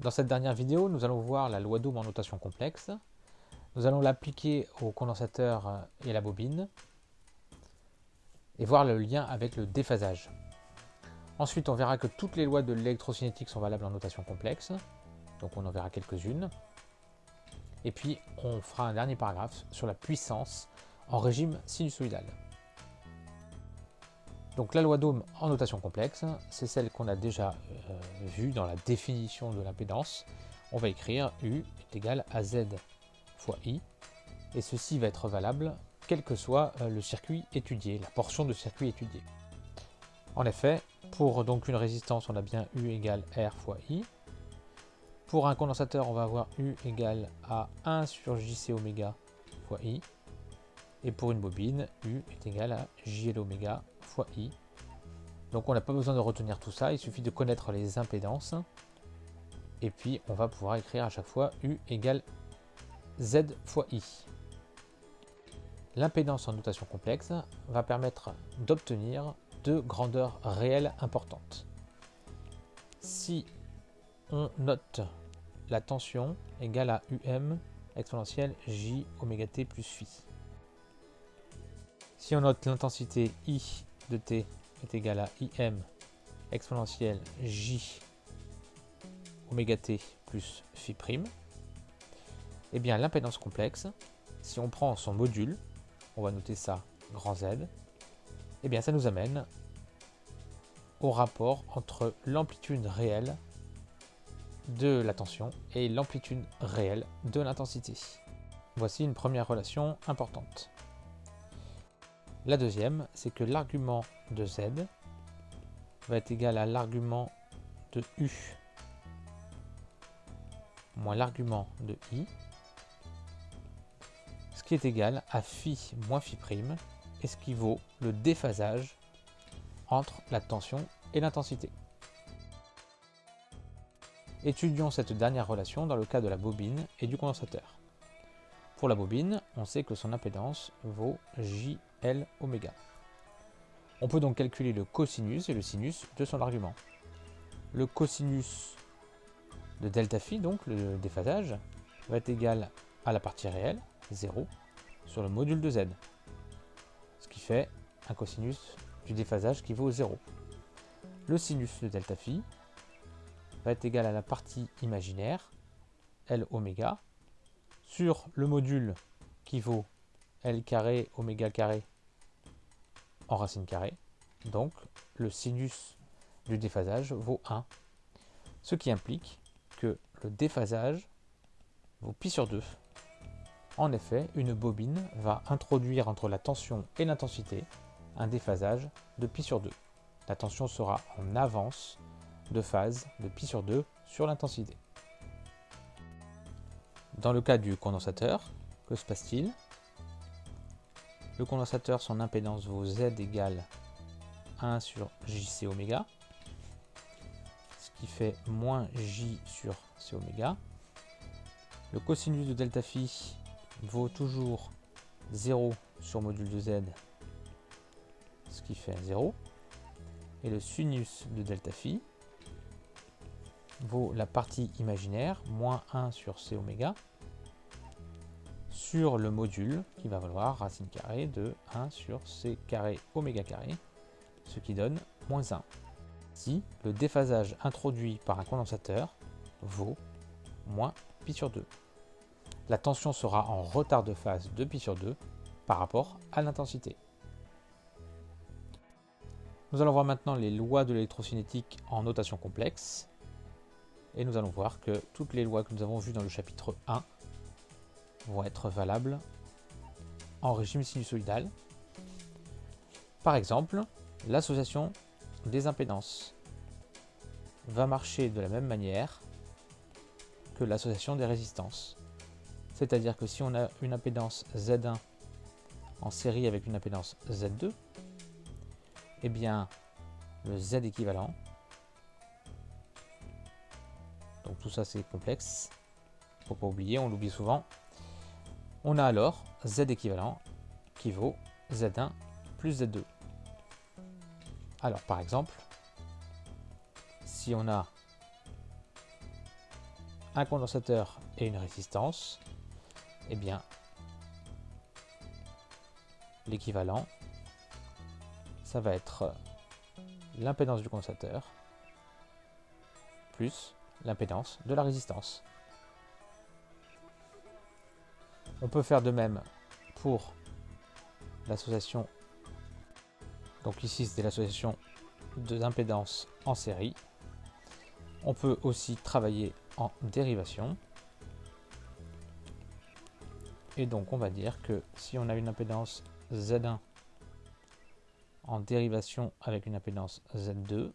Dans cette dernière vidéo, nous allons voir la loi d'Ohm en notation complexe. Nous allons l'appliquer au condensateur et à la bobine et voir le lien avec le déphasage. Ensuite, on verra que toutes les lois de l'électrocinétique sont valables en notation complexe, donc on en verra quelques-unes. Et puis, on fera un dernier paragraphe sur la puissance en régime sinusoïdal. Donc la loi d'Ohm en notation complexe, c'est celle qu'on a déjà euh, vue dans la définition de l'impédance. On va écrire U est égal à Z fois I, et ceci va être valable quel que soit euh, le circuit étudié, la portion de circuit étudié. En effet, pour donc une résistance, on a bien U égale R fois I. Pour un condensateur, on va avoir U égale à 1 sur JC oméga fois I. Et pour une bobine, U est égal à JL oméga fois I. Donc on n'a pas besoin de retenir tout ça, il suffit de connaître les impédances. Et puis on va pouvoir écrire à chaque fois U égale Z fois I. L'impédance en notation complexe va permettre d'obtenir deux grandeurs réelles importantes. Si on note la tension égale à UM exponentielle J oméga T plus Phi. Si on note l'intensité I de t est égal à im exponentielle j oméga t plus phi prime, et eh bien l'impédance complexe, si on prend son module, on va noter ça grand Z, et eh bien ça nous amène au rapport entre l'amplitude réelle de la tension et l'amplitude réelle de l'intensité. Voici une première relation importante. La deuxième, c'est que l'argument de z va être égal à l'argument de u moins l'argument de i, ce qui est égal à phi moins phi prime, et ce qui vaut le déphasage entre la tension et l'intensité. Étudions cette dernière relation dans le cas de la bobine et du condensateur. Pour la bobine, on sait que son impédance vaut JL oméga. On peut donc calculer le cosinus et le sinus de son argument. Le cosinus de delta phi, donc le déphasage, va être égal à la partie réelle, 0, sur le module de z. Ce qui fait un cosinus du déphasage qui vaut 0. Le sinus de delta phi va être égal à la partie imaginaire, L oméga, sur le module qui vaut L carré oméga carré en racine carrée. Donc le sinus du déphasage vaut 1. Ce qui implique que le déphasage vaut pi sur 2. En effet, une bobine va introduire entre la tension et l'intensité un déphasage de pi sur 2. La tension sera en avance de phase de pi sur 2 sur l'intensité. Dans le cas du condensateur, que se passe-t-il? Le condensateur, son impédance vaut Z égale 1 sur JC oméga, ce qui fait moins J sur C oméga. Le cosinus de delta phi vaut toujours 0 sur module de Z, ce qui fait 0. Et le sinus de delta phi vaut la partie imaginaire, moins 1 sur C oméga, sur le module qui va valoir racine carrée de 1 sur c carré oméga carré, ce qui donne moins 1. Si le déphasage introduit par un condensateur vaut moins pi sur 2. La tension sera en retard de phase de pi sur 2 par rapport à l'intensité. Nous allons voir maintenant les lois de l'électrocinétique en notation complexe. Et nous allons voir que toutes les lois que nous avons vues dans le chapitre 1 vont être valables en régime sinusoïdal. Par exemple, l'association des impédances va marcher de la même manière que l'association des résistances. C'est-à-dire que si on a une impédance Z1 en série avec une impédance Z2, eh bien le Z équivalent, donc tout ça c'est complexe, faut pas oublier, on l'oublie souvent, on a alors Z équivalent qui vaut Z1 plus Z2. Alors par exemple, si on a un condensateur et une résistance, eh bien, l'équivalent, ça va être l'impédance du condensateur plus l'impédance de la résistance. On peut faire de même pour l'association. Donc ici, c'est l'association d'impédance en série. On peut aussi travailler en dérivation. Et donc, on va dire que si on a une impédance Z1 en dérivation avec une impédance Z2,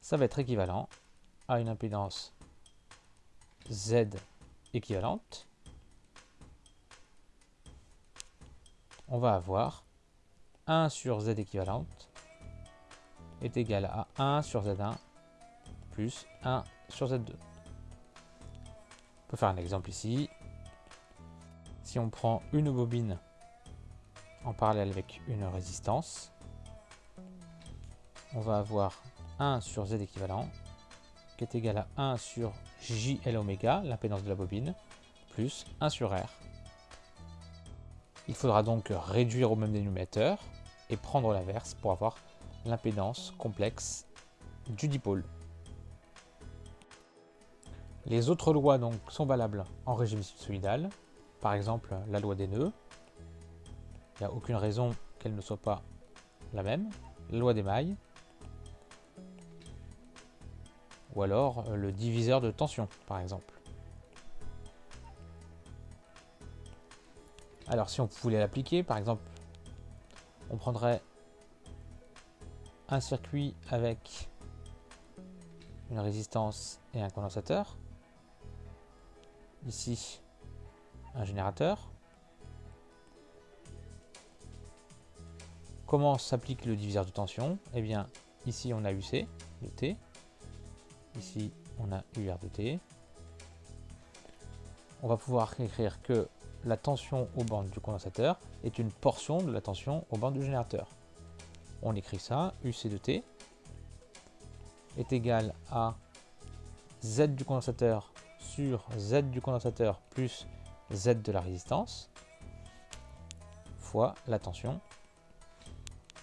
ça va être équivalent à une impédance Z équivalente. On va avoir 1 sur Z équivalente est égal à 1 sur Z1 plus 1 sur Z2. On peut faire un exemple ici. Si on prend une bobine en parallèle avec une résistance, on va avoir 1 sur Z équivalent qui est égal à 1 sur JL oméga, l'impédance de la bobine, plus 1 sur R. Il faudra donc réduire au même dénominateur et prendre l'inverse pour avoir l'impédance complexe du dipôle. Les autres lois donc sont valables en régime sinusoïdal, par exemple la loi des nœuds. Il n'y a aucune raison qu'elle ne soit pas la même. La loi des mailles. Ou alors le diviseur de tension, par exemple. Alors si on voulait l'appliquer, par exemple, on prendrait un circuit avec une résistance et un condensateur. Ici, un générateur. Comment s'applique le diviseur de tension? Eh bien, ici on a UC de T. Ici, on a UR de T. On va pouvoir écrire que la tension aux bandes du condensateur est une portion de la tension aux bandes du générateur. On écrit ça, UC de T est égal à Z du condensateur sur Z du condensateur plus Z de la résistance fois la tension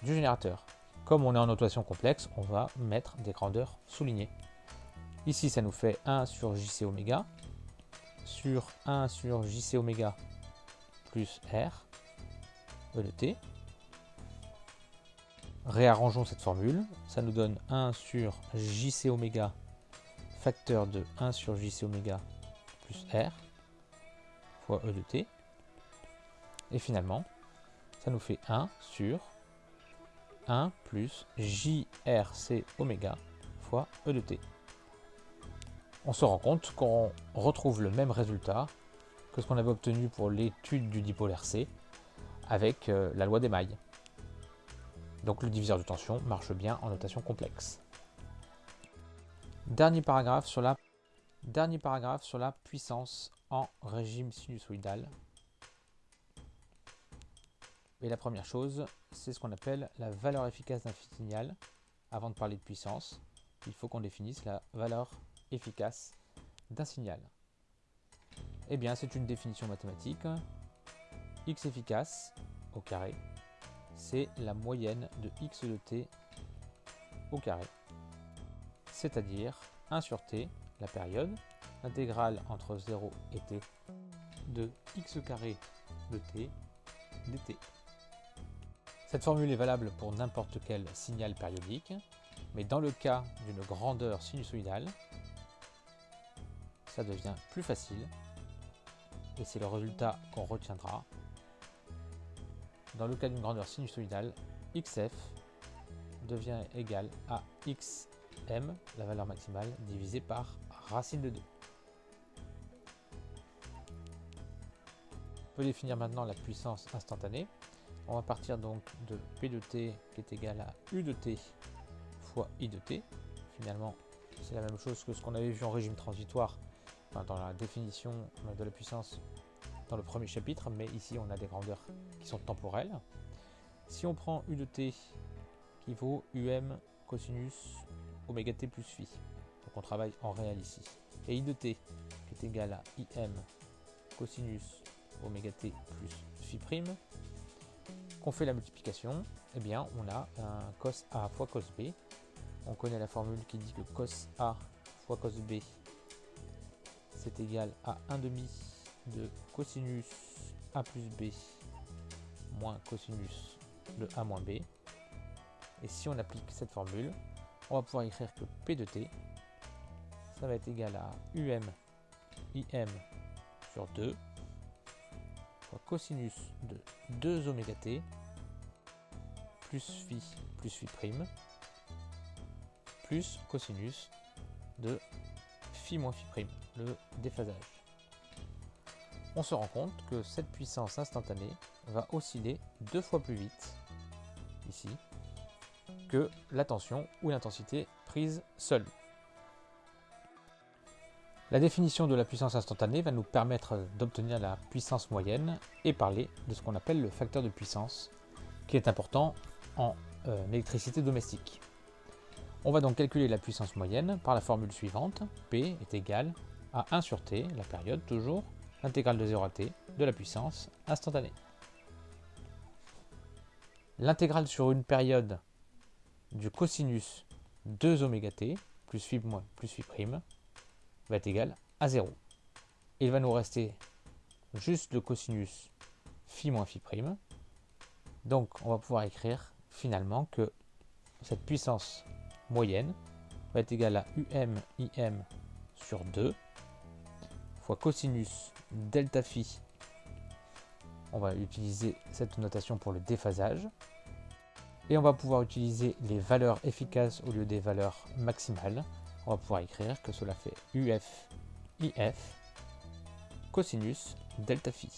du générateur. Comme on est en notation complexe, on va mettre des grandeurs soulignées. Ici, ça nous fait 1 sur JC oméga sur 1 sur JC oméga plus R E de T. Réarrangeons cette formule, ça nous donne 1 sur JC oméga facteur de 1 sur JC oméga plus R fois E de T. Et finalement, ça nous fait 1 sur 1 plus JRC oméga fois E de T. On se rend compte qu'on retrouve le même résultat que ce qu'on avait obtenu pour l'étude du dipôle RC avec euh, la loi des mailles. Donc le diviseur de tension marche bien en notation complexe. Dernier paragraphe sur la, dernier paragraphe sur la puissance en régime sinusoïdal. Et la première chose, c'est ce qu'on appelle la valeur efficace d'un signal. Avant de parler de puissance, il faut qu'on définisse la valeur efficace d'un signal. Eh bien, c'est une définition mathématique. x efficace au carré, c'est la moyenne de x de t au carré. C'est-à-dire 1 sur t, la période, l'intégrale entre 0 et t de x carré de t dt. Cette formule est valable pour n'importe quel signal périodique, mais dans le cas d'une grandeur sinusoïdale, ça devient plus facile et c'est le résultat qu'on retiendra dans le cas d'une grandeur sinusoïdale, xf devient égal à xm, la valeur maximale, divisé par racine de 2. On peut définir maintenant la puissance instantanée. On va partir donc de P de t qui est égal à U de t fois I de t. Finalement, c'est la même chose que ce qu'on avait vu en régime transitoire dans la définition de la puissance dans le premier chapitre, mais ici on a des grandeurs qui sont temporelles. Si on prend U de t qui vaut um cosinus oméga t plus phi, Donc on travaille en réel ici. Et I de t qui est égal à IM cosinus oméga t plus phi prime, qu'on fait la multiplication, eh bien on a un cos A fois cos B. On connaît la formule qui dit que cos A fois cos B c'est égal à 1 demi de cosinus A plus B moins cosinus de A moins B. Et si on applique cette formule, on va pouvoir écrire que P de T, ça va être égal à UM IM sur 2 fois cosinus de 2 oméga t plus phi plus phi prime plus cosinus de phi moins phi prime, le déphasage. On se rend compte que cette puissance instantanée va osciller deux fois plus vite, ici, que la tension ou l'intensité prise seule. La définition de la puissance instantanée va nous permettre d'obtenir la puissance moyenne et parler de ce qu'on appelle le facteur de puissance, qui est important en euh, électricité domestique. On va donc calculer la puissance moyenne par la formule suivante. P est égal à 1 sur t, la période toujours, l'intégrale de 0 à t de la puissance instantanée. L'intégrale sur une période du cosinus 2 oméga t plus phi moins plus phi prime va être égal à 0. Il va nous rester juste le cosinus phi moins phi prime. Donc on va pouvoir écrire finalement que cette puissance moyenne va être égale à UM IM sur 2 fois cosinus delta phi. On va utiliser cette notation pour le déphasage. Et on va pouvoir utiliser les valeurs efficaces au lieu des valeurs maximales on va pouvoir écrire que cela fait UF IF cosinus delta phi.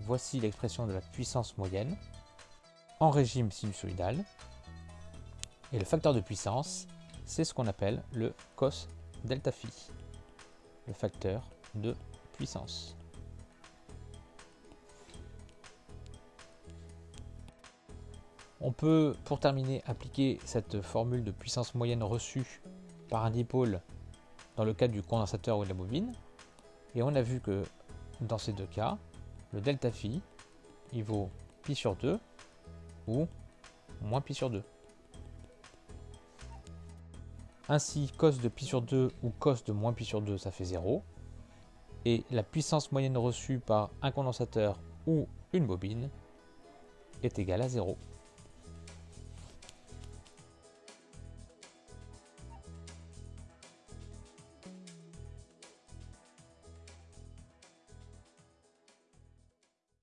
Voici l'expression de la puissance moyenne en régime sinusoïdal. Et le facteur de puissance, c'est ce qu'on appelle le cos delta phi, le facteur de puissance. On peut, pour terminer, appliquer cette formule de puissance moyenne reçue par un dipôle dans le cas du condensateur ou de la bobine. Et on a vu que dans ces deux cas, le delta phi, il vaut pi sur 2 ou moins pi sur 2. Ainsi, cos de pi sur 2 ou cos de moins pi sur 2, ça fait 0. Et la puissance moyenne reçue par un condensateur ou une bobine est égale à 0.